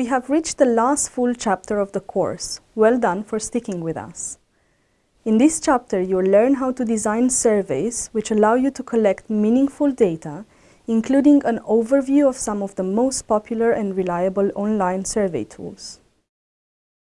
We have reached the last full chapter of the course. Well done for sticking with us. In this chapter, you'll learn how to design surveys which allow you to collect meaningful data, including an overview of some of the most popular and reliable online survey tools.